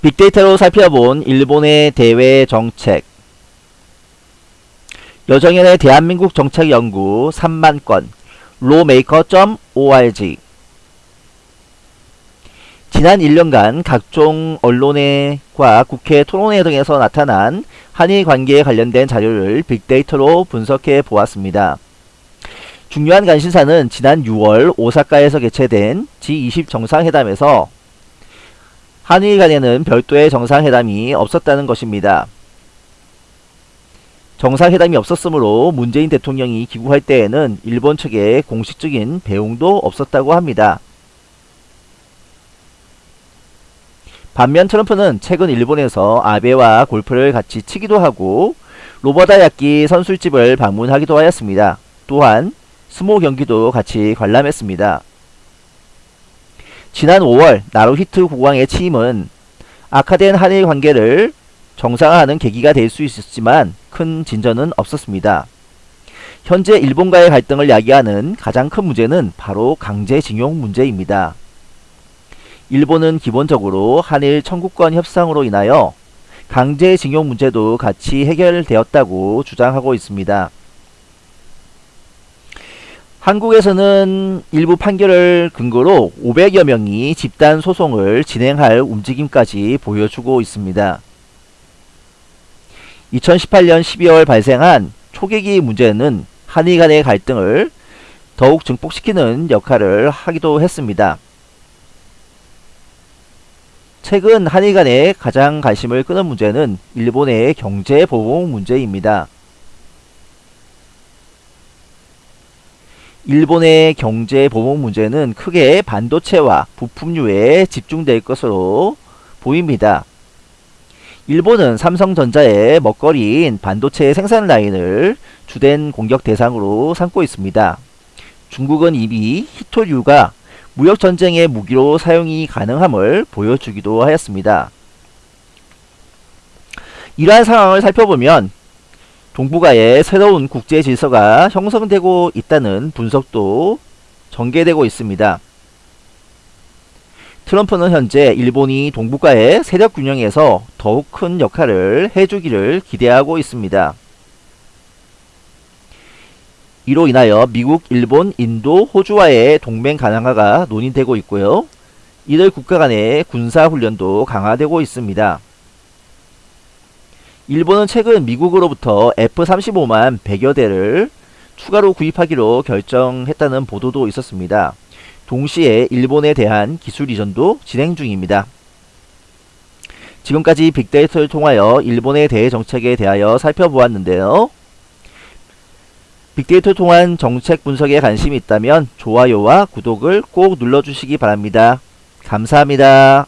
빅데이터로 살펴본 일본의 대외 정책 여정연의 대한민국 정책 연구 3만건 로메이커.org 지난 1년간 각종 언론회과 국회 토론회 등에서 나타난 한일 관계에 관련된 자료를 빅데이터로 분석해 보았습니다. 중요한 관심사는 지난 6월 오사카에서 개최된 G20 정상회담에서 한일 간에는 별도의 정상회담이 없었다는 것입니다. 정상회담이 없었으므로 문재인 대통령이 귀국할 때에는 일본 측에 공식적인 배웅도 없었다고 합니다. 반면 트럼프는 최근 일본에서 아베와 골프를 같이 치기도 하고 로버다 야끼 선술집을 방문하기도 하였습니다. 또한 스모 경기도 같이 관람했습니다. 지난 5월 나루히트 국왕의 취임은 악화된 한일 관계를 정상화하는 계기가 될 수 있었지만 큰 진전은 없었습니다. 현재 일본과의 갈등을 야기하는 가장 큰 문제는 바로 강제징용 문제입니다. 일본은 기본적으로 한일 청구권 협상으로 인하여 강제징용 문제도 같이 해결되었다고 주장하고 있습니다. 한국에서는 일부 판결을 근거로 500여 명이 집단 소송을 진행할 움직임까지 보여주고 있습니다. 2018년 12월 발생한 초계기 문제는 한일 간의 갈등을 더욱 증폭시키는 역할을 하기도 했습니다. 최근 한일 간의 가장 관심을 끄는 문제는 일본의 경제보복 문제입니다. 일본의 경제 보복 문제는 크게 반도체와 부품류에 집중될 것으로 보입니다. 일본은 삼성전자의 먹거리인 반도체 생산 라인을 주된 공격 대상으로 삼고 있습니다. 중국은 이미 히토류가 무역전쟁의 무기로 사용이 가능함을 보여주기도 하였습니다. 이러한 상황을 살펴보면 동북아의 새로운 국제 질서가 형성되고 있다는 분석도 전개되고 있습니다. 트럼프는 현재 일본이 동북아의 세력 균형에서 더욱 큰 역할을 해주기를 기대하고 있습니다. 이로 인하여 미국, 일본, 인도, 호주와의 동맹 가능화가 논의되고 있고요. 이들 국가 간의 군사훈련도 강화되고 있습니다. 일본은 최근 미국으로부터 F-35만 100여 대를 추가로 구입하기로 결정했다는 보도도 있었습니다. 동시에 일본에 대한 기술 이전도 진행 중입니다. 지금까지 빅데이터를 통하여 일본의 대외 정책에 대하여 살펴보았는데요. 빅데이터 통한 정책 분석에 관심이 있다면 좋아요와 구독을 꼭 눌러주시기 바랍니다. 감사합니다.